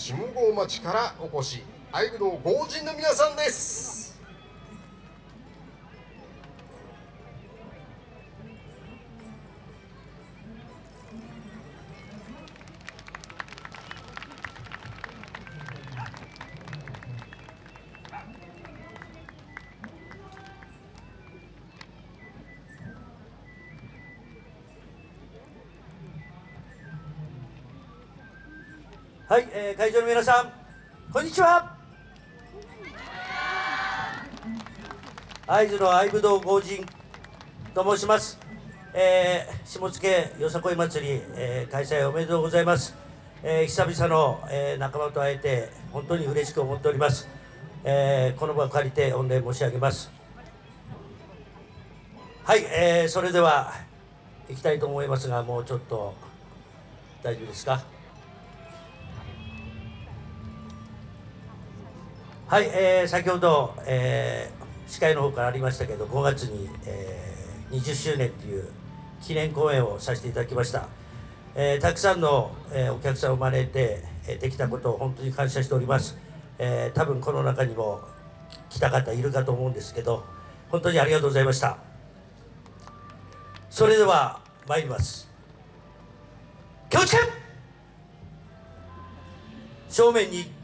下郷町からお越し愛武道豪人の皆さんです。はい、えー、会場の皆さんこんにちは。会津の愛武道豪人と申します、えー、下野よさこい祭り、えー、開催おめでとうございます、えー、久々の、えー、仲間と会えて本当に嬉しく思っております、えー、この場を借りて御礼申し上げます。はい、えー、それでは行きたいと思いますがもうちょっと大丈夫ですか？はい、えー、先ほど、えー、司会の方からありましたけど5月に、えー、20周年という記念公演をさせていただきました、えー、たくさんの、えー、お客さんを招いて、えー、できたことを本当に感謝しております、えー、多分この中にも来た方いるかと思うんですけど本当にありがとうございました。それでは参ります。気をつけ正面に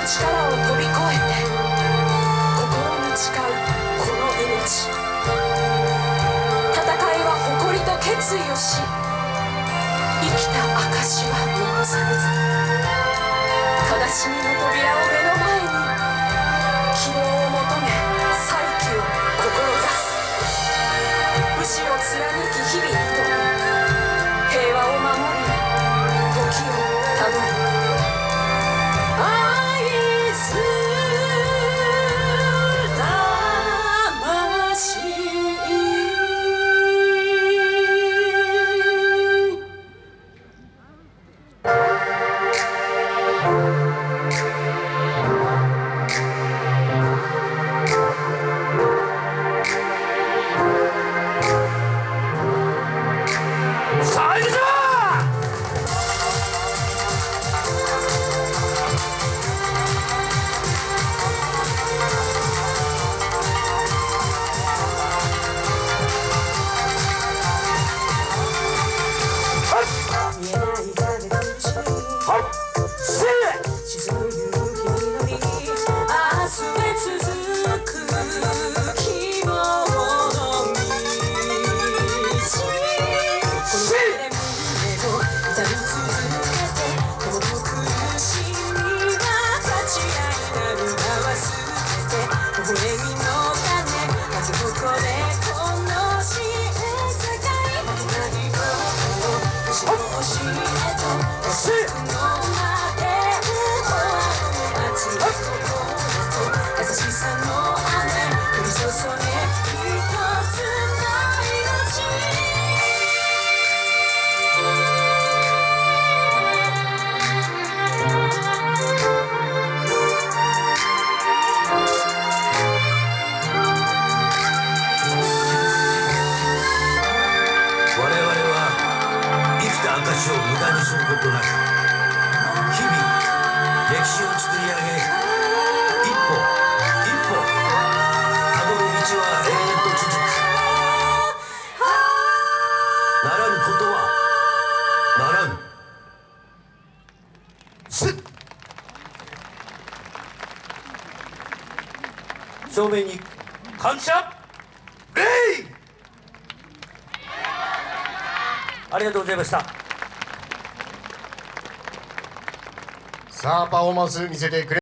力を飛び越えて心に誓うこの命戦いは誇りと決意をし生きた証は残されず悲しみの扉を目の前に綺麗 시! を無駄にすることなく日々歴史を作り上げ一歩一歩たどる道は永遠と続く。ならぬことはならぬ。す正面に感謝。礼ありがとうございました。さあパフォーマンス見せてくれ。